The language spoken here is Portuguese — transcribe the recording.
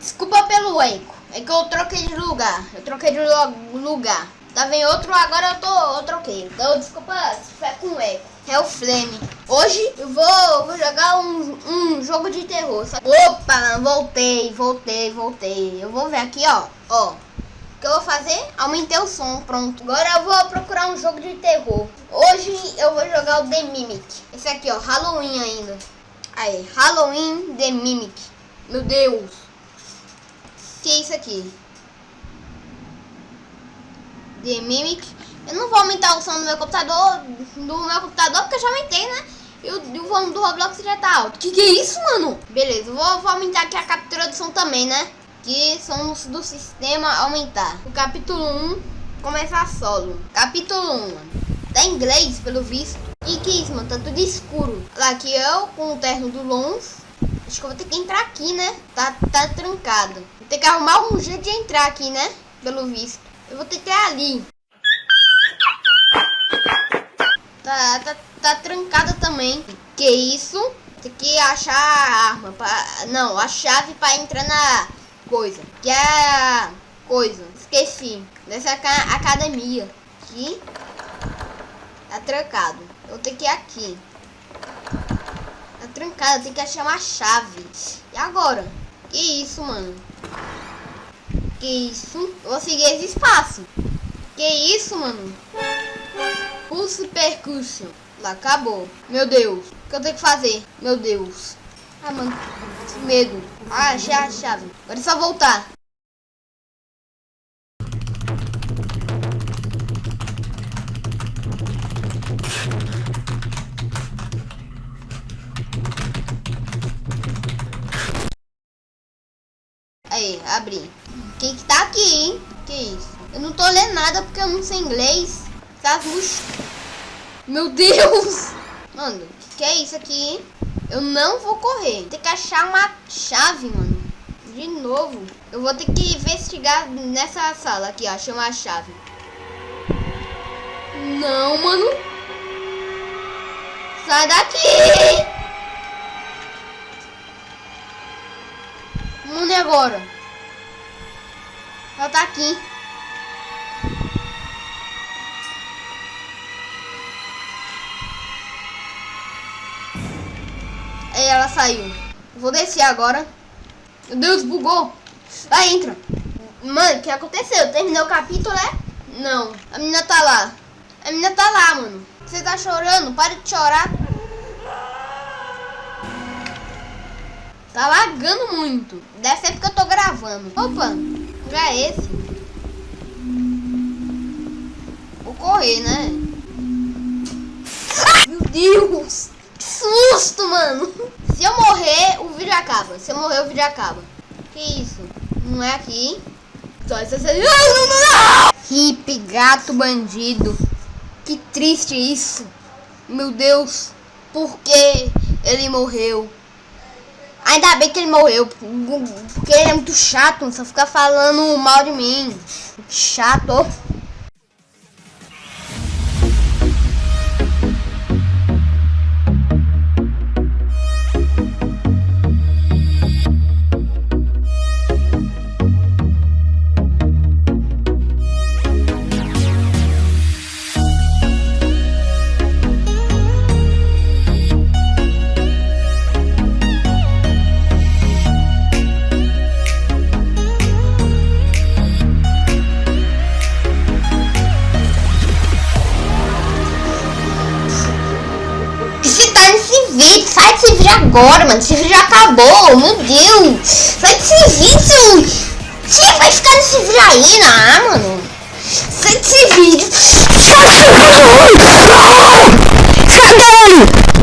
Desculpa pelo eco. É que eu troquei de lugar. Eu troquei de lugar. Tava em outro, agora eu tô eu troquei. Então desculpa se foi com eco. É o Flame. Hoje eu vou, vou jogar um, um jogo de terror. Opa, voltei, voltei, voltei. Eu vou ver aqui, ó. Ó. O que eu vou fazer? Aumentei o som, pronto. Agora eu vou procurar um jogo de terror. Hoje eu vou jogar o The Mimic. Esse aqui, ó, Halloween ainda. Aí, Halloween The Mimic. Meu Deus. Que é isso aqui? The Mimic. Eu não vou aumentar o som do meu computador, do meu computador, porque eu já aumentei, né? E o, volume do Roblox já tá alto. Que que é isso, mano? Beleza, vou, vou aumentar aqui a captura do som também, né? Que são do sistema aumentar. O capítulo 1, começar solo. Capítulo 1, mano. Tá em inglês, pelo visto. E que isso, mano? Tá tudo escuro. Lá aqui eu, com o terno do Lons. Acho que eu vou ter que entrar aqui, né? Tá, tá trancado. Vou ter que arrumar um jeito de entrar aqui, né? Pelo visto. Eu vou ter que ir ali. Tá, tá, tá trancada também. Que isso? Tem que achar a arma. Pra... Não, a chave pra entrar na coisa. Que é a coisa. Esqueci. Dessa academia. Aqui. Tá trancado. Eu tenho que ir aqui. Trancado. Tem que achar uma chave. E agora? Que isso, mano? Que isso? Eu vou seguir esse espaço. Que isso, mano? Pulse percussion. Acabou. Meu Deus. O que eu tenho que fazer? Meu Deus. Ah, mano. Que medo. Ah, achei a chave. Agora é só voltar. Aí, abri. Quem que tá aqui, hein? Que isso? Eu não tô lendo nada porque eu não sei inglês. Tá Meu Deus! Mano, que, que é isso aqui, hein? Eu não vou correr. Tem que achar uma chave, mano. De novo. Eu vou ter que investigar nessa sala aqui, ó. Achei uma chave. Não, mano. Sai daqui! Mundo agora? Aqui. Aí ela saiu. Vou descer agora. Meu Deus, bugou. Vai, entra. Mano, o que aconteceu? Terminou o capítulo, né? Não. A menina tá lá. A menina tá lá, mano. Você tá chorando? Para de chorar. Tá lagando muito. Deve ser porque eu tô gravando. Opa, já é esse. Vou correr, né? Meu Deus! Que susto, mano! Se eu morrer, o vídeo acaba. Se eu morrer, o vídeo acaba. Que isso? Não é aqui. Só essa Hip, gato bandido. Que triste isso. Meu Deus. Por que ele morreu? Ainda bem que ele morreu, porque ele é muito chato, só fica falando mal de mim. Chato. Agora, mano. Esse vídeo já acabou. Meu Deus. Sai desse vídeo. Você vai ficar nesse vídeo aí, né, mano? Sai desse vídeo. Sai desse vídeo. Sai